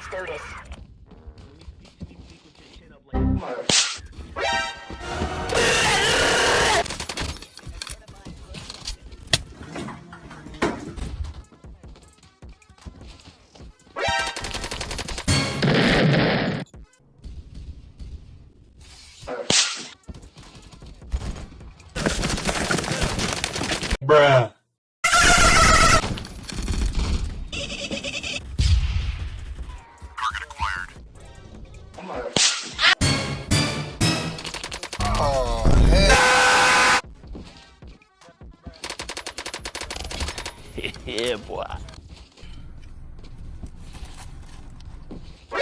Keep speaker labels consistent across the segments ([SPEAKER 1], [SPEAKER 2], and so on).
[SPEAKER 1] Let's do this.
[SPEAKER 2] Oh,
[SPEAKER 3] yeah, boy.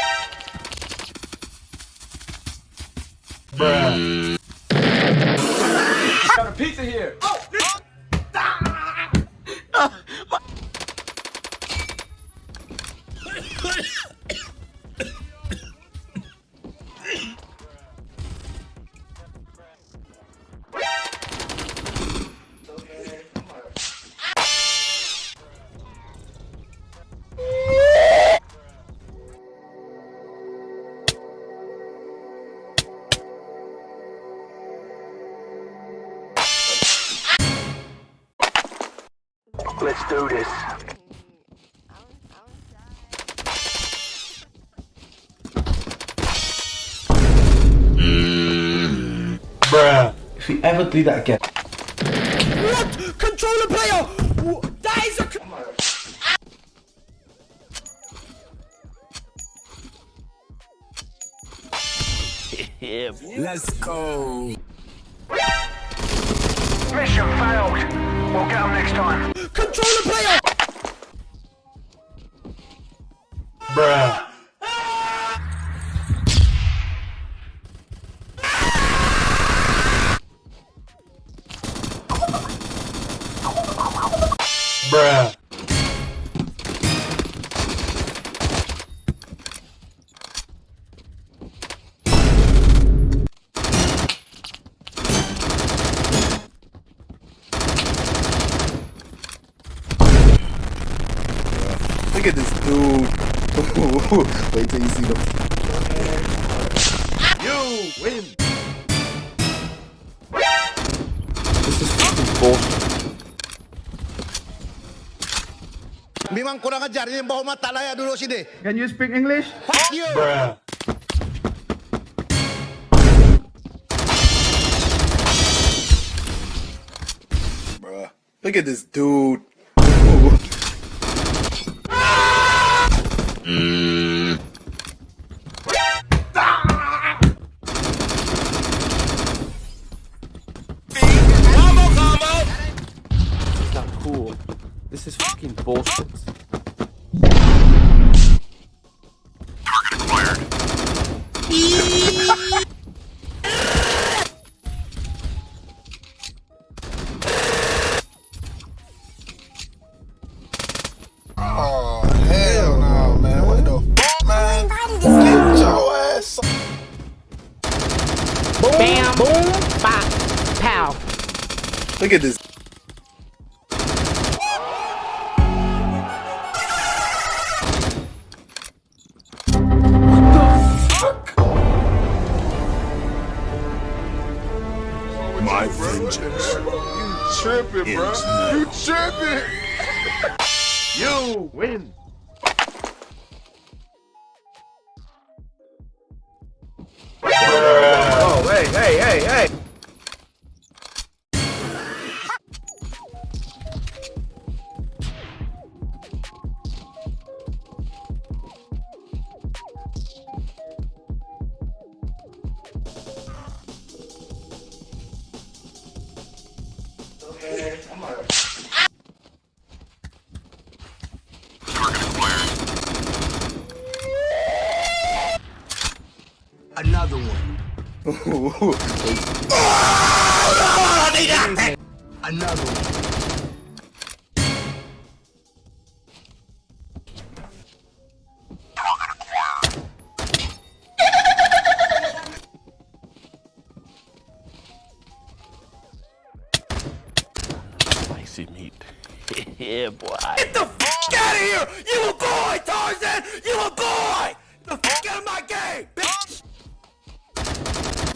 [SPEAKER 2] Bruh.
[SPEAKER 4] Got a pizza here.
[SPEAKER 2] Oh, Let's do this. Bruh.
[SPEAKER 4] If you ever do that again.
[SPEAKER 5] What? Controller player! Wh- That is a.
[SPEAKER 3] yeah.
[SPEAKER 5] Let's go.
[SPEAKER 2] Mission failed. We'll get them next time.
[SPEAKER 5] Controller player!
[SPEAKER 6] At this dude. Wait till you see the.
[SPEAKER 3] You win.
[SPEAKER 6] This is fucking bullshit.
[SPEAKER 7] Memang kurang ajar ni bawa mata layak duduk sini. Eh.
[SPEAKER 4] Can you speak English?
[SPEAKER 7] Fuck you.
[SPEAKER 2] Bruh.
[SPEAKER 6] Bruh. Look at this dude.
[SPEAKER 5] This is not cool. This is fucking bullshit.
[SPEAKER 6] Oh, Look at this.
[SPEAKER 7] My vengeance.
[SPEAKER 2] You tripping, bro. You tripping.
[SPEAKER 3] You win.
[SPEAKER 4] Oh, hey, hey, hey, hey.
[SPEAKER 7] Another one. Another one.
[SPEAKER 3] yeah, boy.
[SPEAKER 5] Get the f out of here! You a boy, Tarzan! You a boy!
[SPEAKER 8] The
[SPEAKER 9] f out of my game, bitch!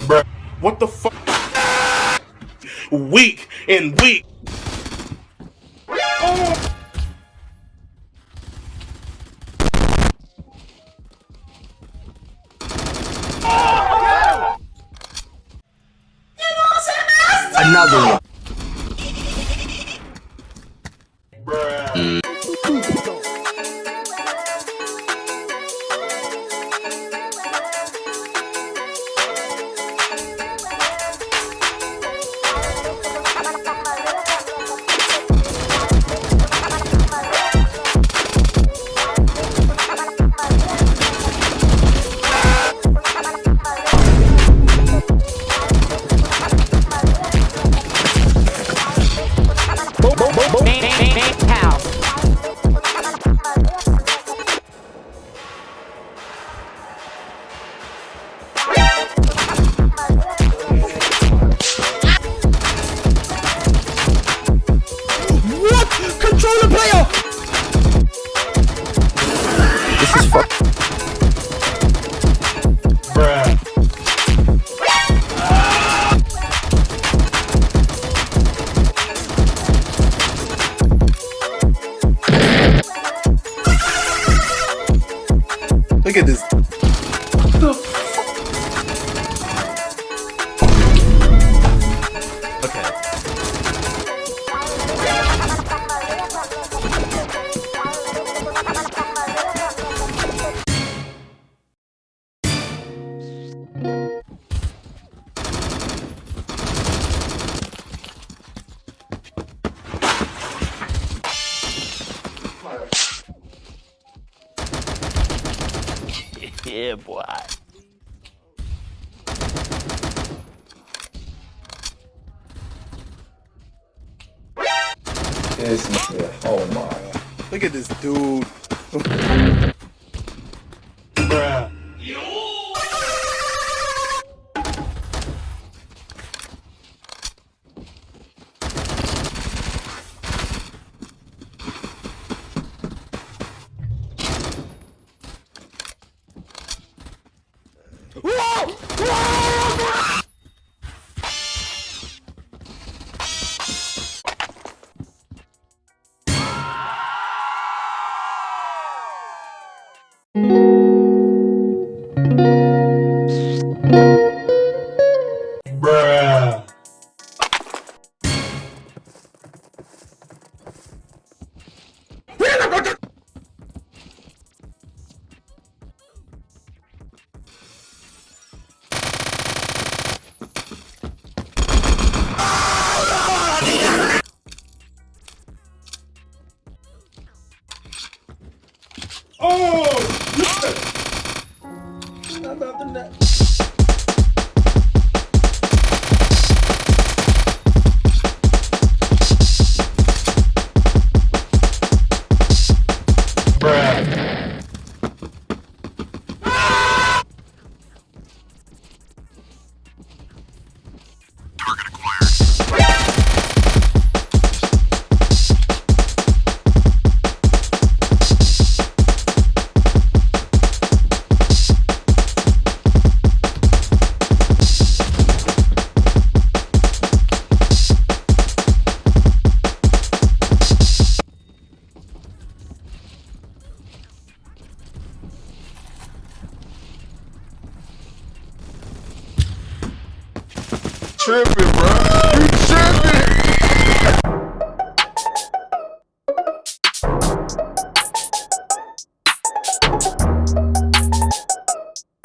[SPEAKER 9] Bruh,
[SPEAKER 10] what the
[SPEAKER 3] fuck?
[SPEAKER 11] Ah! Weak and
[SPEAKER 3] weak. Oh! Yeah, boy.
[SPEAKER 4] This is, oh my.
[SPEAKER 11] Look at this dude. Whoa!
[SPEAKER 2] tripping, bro.